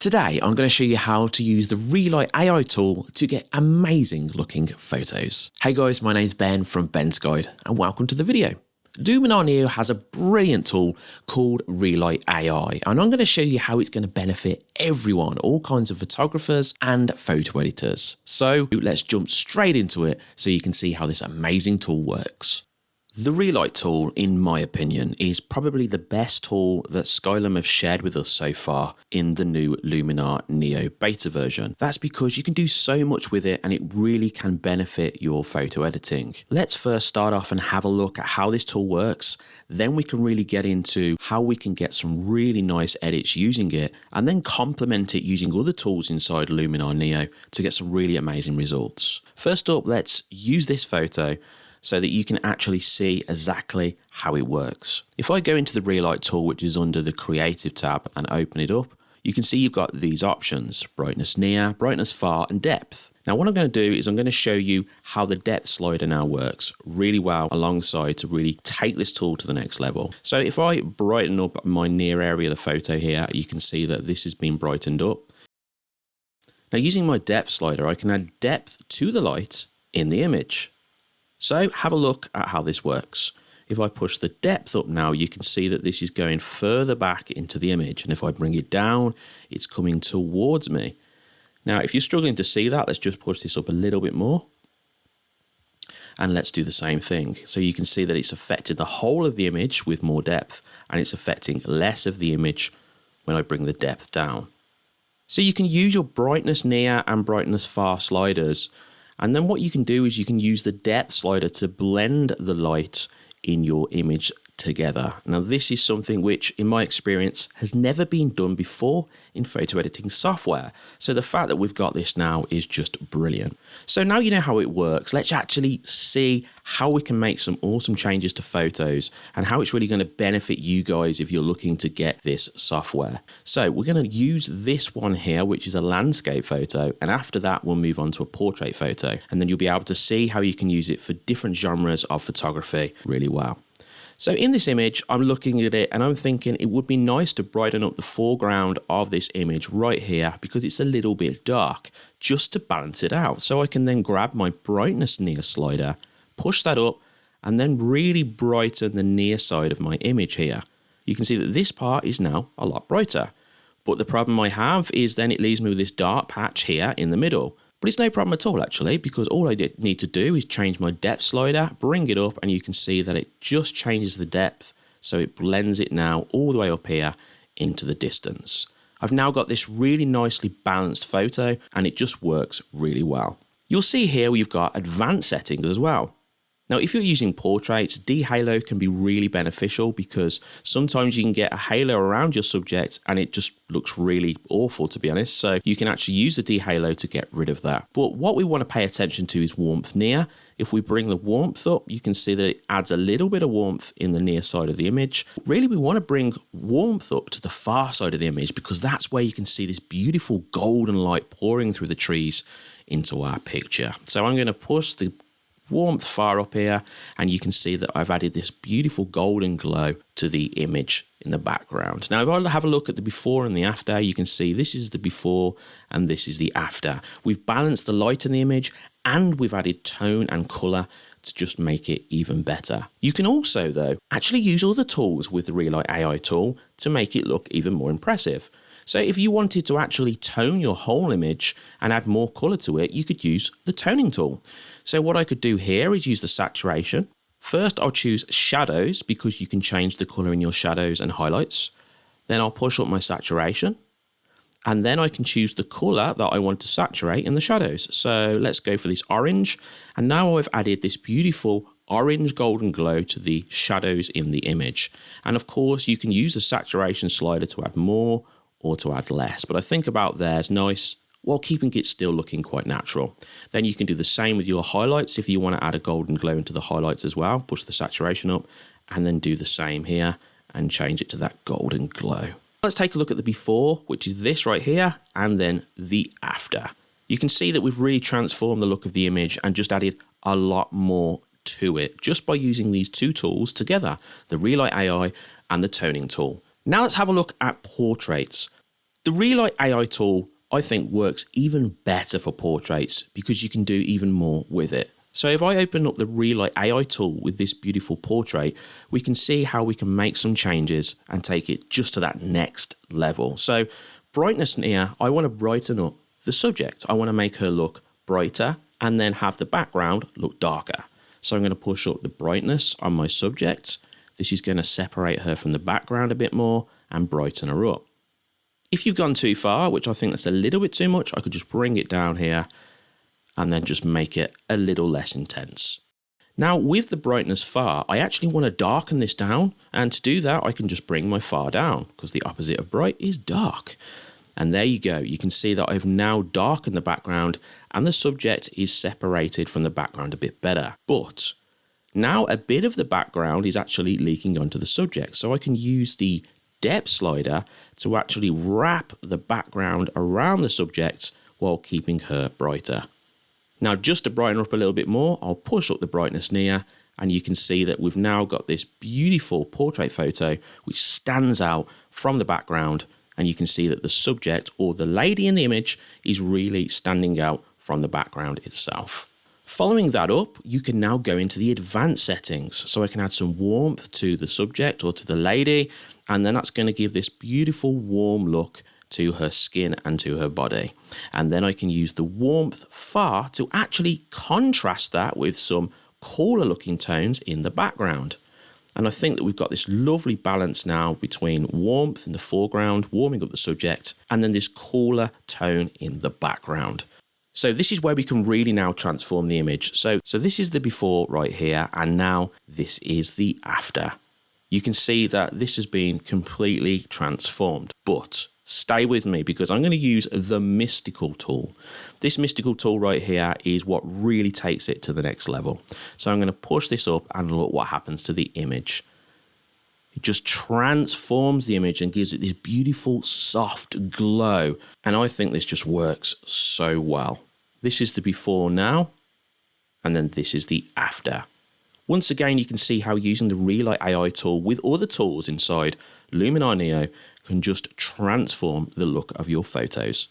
Today, I'm going to show you how to use the Relight AI tool to get amazing looking photos. Hey guys, my name is Ben from Ben's Guide and welcome to the video. Luminar Neo has a brilliant tool called Relight AI and I'm going to show you how it's going to benefit everyone, all kinds of photographers and photo editors. So let's jump straight into it so you can see how this amazing tool works. The Relight tool, in my opinion, is probably the best tool that Skylum have shared with us so far in the new Luminar Neo beta version. That's because you can do so much with it and it really can benefit your photo editing. Let's first start off and have a look at how this tool works. Then we can really get into how we can get some really nice edits using it and then complement it using other tools inside Luminar Neo to get some really amazing results. First up, let's use this photo so that you can actually see exactly how it works. If I go into the Relight tool, which is under the Creative tab and open it up, you can see you've got these options, brightness near, brightness far, and depth. Now what I'm going to do is I'm going to show you how the depth slider now works really well alongside to really take this tool to the next level. So if I brighten up my near area of the photo here, you can see that this has been brightened up. Now using my depth slider, I can add depth to the light in the image. So have a look at how this works. If I push the depth up now, you can see that this is going further back into the image. And if I bring it down, it's coming towards me. Now, if you're struggling to see that, let's just push this up a little bit more. And let's do the same thing. So you can see that it's affected the whole of the image with more depth, and it's affecting less of the image when I bring the depth down. So you can use your brightness near and brightness far sliders and then what you can do is you can use the depth slider to blend the light in your image together. Now this is something which in my experience has never been done before in photo editing software. So the fact that we've got this now is just brilliant. So now you know how it works, let's actually see how we can make some awesome changes to photos and how it's really going to benefit you guys if you're looking to get this software. So we're going to use this one here, which is a landscape photo. And after that, we'll move on to a portrait photo. And then you'll be able to see how you can use it for different genres of photography really well. So in this image, I'm looking at it and I'm thinking it would be nice to brighten up the foreground of this image right here because it's a little bit dark just to balance it out. So I can then grab my brightness near slider, push that up and then really brighten the near side of my image here. You can see that this part is now a lot brighter. But the problem I have is then it leaves me with this dark patch here in the middle. But it's no problem at all actually because all I need to do is change my depth slider, bring it up and you can see that it just changes the depth so it blends it now all the way up here into the distance. I've now got this really nicely balanced photo and it just works really well. You'll see here we've got advanced settings as well. Now, if you're using portraits, dehalo can be really beneficial because sometimes you can get a halo around your subject and it just looks really awful, to be honest. So you can actually use the dehalo to get rid of that. But what we want to pay attention to is warmth near. If we bring the warmth up, you can see that it adds a little bit of warmth in the near side of the image. Really, we want to bring warmth up to the far side of the image because that's where you can see this beautiful golden light pouring through the trees into our picture. So I'm going to push the warmth far up here and you can see that I've added this beautiful golden glow to the image in the background. Now if I have a look at the before and the after you can see this is the before and this is the after. We've balanced the light in the image and we've added tone and colour to just make it even better. You can also though actually use other tools with the Relight AI tool to make it look even more impressive. So if you wanted to actually tone your whole image and add more color to it, you could use the toning tool. So what I could do here is use the saturation. First, I'll choose shadows because you can change the color in your shadows and highlights. Then I'll push up my saturation and then I can choose the color that I want to saturate in the shadows. So let's go for this orange. And now I've added this beautiful orange golden glow to the shadows in the image. And of course, you can use the saturation slider to add more or to add less. But I think about there's nice while keeping it still looking quite natural. Then you can do the same with your highlights if you want to add a golden glow into the highlights as well. Push the saturation up and then do the same here and change it to that golden glow. Let's take a look at the before, which is this right here, and then the after. You can see that we've really transformed the look of the image and just added a lot more to it just by using these two tools together, the Relight AI and the toning tool. Now let's have a look at portraits. The Relight AI tool I think works even better for portraits because you can do even more with it. So if I open up the Relight AI tool with this beautiful portrait, we can see how we can make some changes and take it just to that next level. So brightness here, I want to brighten up the subject. I want to make her look brighter and then have the background look darker. So I'm going to push up the brightness on my subject. This is going to separate her from the background a bit more and brighten her up. If you've gone too far, which I think that's a little bit too much, I could just bring it down here and then just make it a little less intense. Now with the brightness far, I actually want to darken this down and to do that I can just bring my far down because the opposite of bright is dark. And there you go, you can see that I've now darkened the background and the subject is separated from the background a bit better. But now a bit of the background is actually leaking onto the subject, so I can use the depth slider to actually wrap the background around the subject while keeping her brighter. Now just to brighten up a little bit more, I'll push up the brightness near and you can see that we've now got this beautiful portrait photo which stands out from the background and you can see that the subject or the lady in the image is really standing out from the background itself. Following that up, you can now go into the advanced settings. So I can add some warmth to the subject or to the lady, and then that's going to give this beautiful warm look to her skin and to her body. And then I can use the warmth far to actually contrast that with some cooler looking tones in the background. And I think that we've got this lovely balance now between warmth in the foreground, warming up the subject, and then this cooler tone in the background. So this is where we can really now transform the image. So, so this is the before right here, and now this is the after. You can see that this has been completely transformed, but stay with me because I'm going to use the mystical tool. This mystical tool right here is what really takes it to the next level. So I'm going to push this up and look what happens to the image. It just transforms the image and gives it this beautiful soft glow. And I think this just works so well. This is the before now, and then this is the after. Once again, you can see how using the Relight AI tool with other tools inside Luminar Neo can just transform the look of your photos.